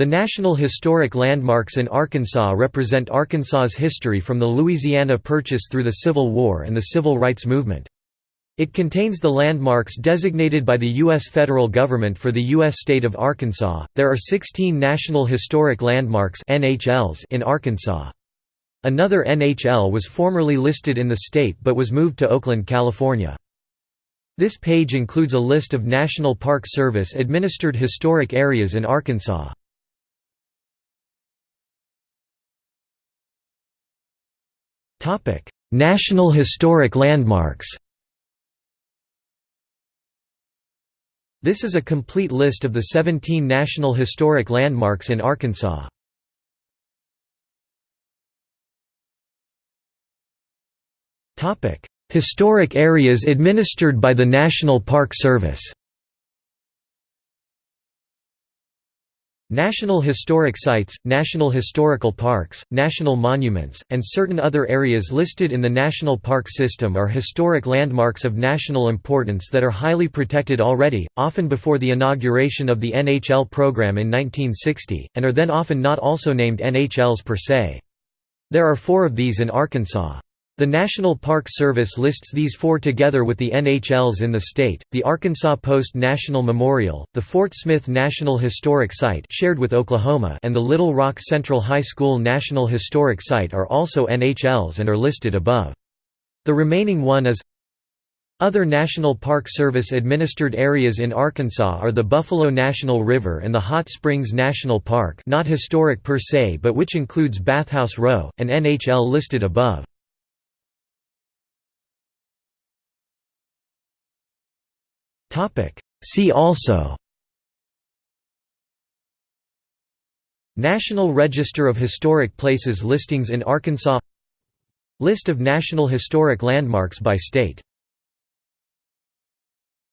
The National Historic Landmarks in Arkansas represent Arkansas's history from the Louisiana Purchase through the Civil War and the Civil Rights Movement. It contains the landmarks designated by the U.S. federal government for the U.S. state of Arkansas. There are 16 National Historic Landmarks (NHLs) in Arkansas. Another NHL was formerly listed in the state but was moved to Oakland, California. This page includes a list of National Park Service administered historic areas in Arkansas. National Historic Landmarks This is a complete list of the 17 National Historic Landmarks in Arkansas. Topic: Historic areas administered by the National Park Service National Historic Sites, National Historical Parks, National Monuments, and certain other areas listed in the National Park System are historic landmarks of national importance that are highly protected already, often before the inauguration of the NHL program in 1960, and are then often not also named NHLs per se. There are four of these in Arkansas. The National Park Service lists these four together with the NHLs in the state, the Arkansas Post National Memorial, the Fort Smith National Historic Site shared with Oklahoma and the Little Rock Central High School National Historic Site are also NHLs and are listed above. The remaining one is other National Park Service administered areas in Arkansas are the Buffalo National River and the Hot Springs National Park not historic per se but which includes Bathhouse Row, an NHL listed above. See also National Register of Historic Places listings in Arkansas List of National Historic Landmarks by state